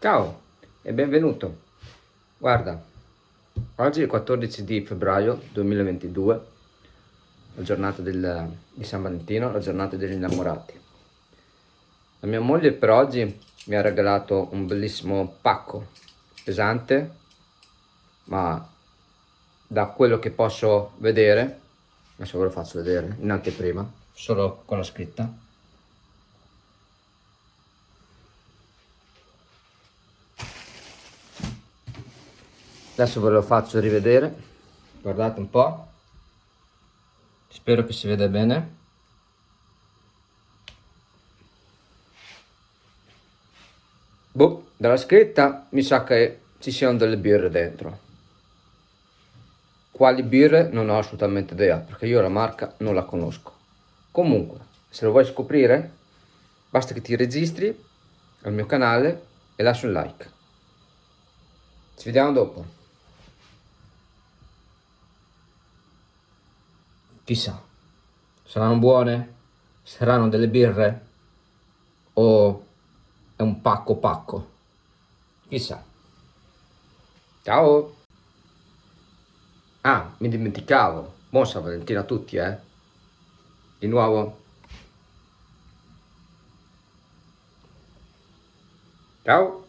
Ciao e benvenuto. Guarda, oggi è il 14 di febbraio 2022, la giornata del, di San Valentino, la giornata degli innamorati. La mia moglie per oggi mi ha regalato un bellissimo pacco pesante, ma da quello che posso vedere, adesso ve lo faccio vedere in anteprima, solo con la scritta, adesso ve lo faccio rivedere. Guardate un po' spero che si veda bene. Boh dalla scritta mi sa che ci siano delle birre dentro. Quali birre? Non ho assolutamente idea perché io la marca non la conosco. Comunque se lo vuoi scoprire basta che ti registri al mio canale e lasci un like. Ci vediamo dopo Chissà, saranno buone? Saranno delle birre? O è un pacco pacco? Chissà. Ciao! Ah, mi dimenticavo. Buon San Valentino a tutti, eh? Di nuovo. Ciao!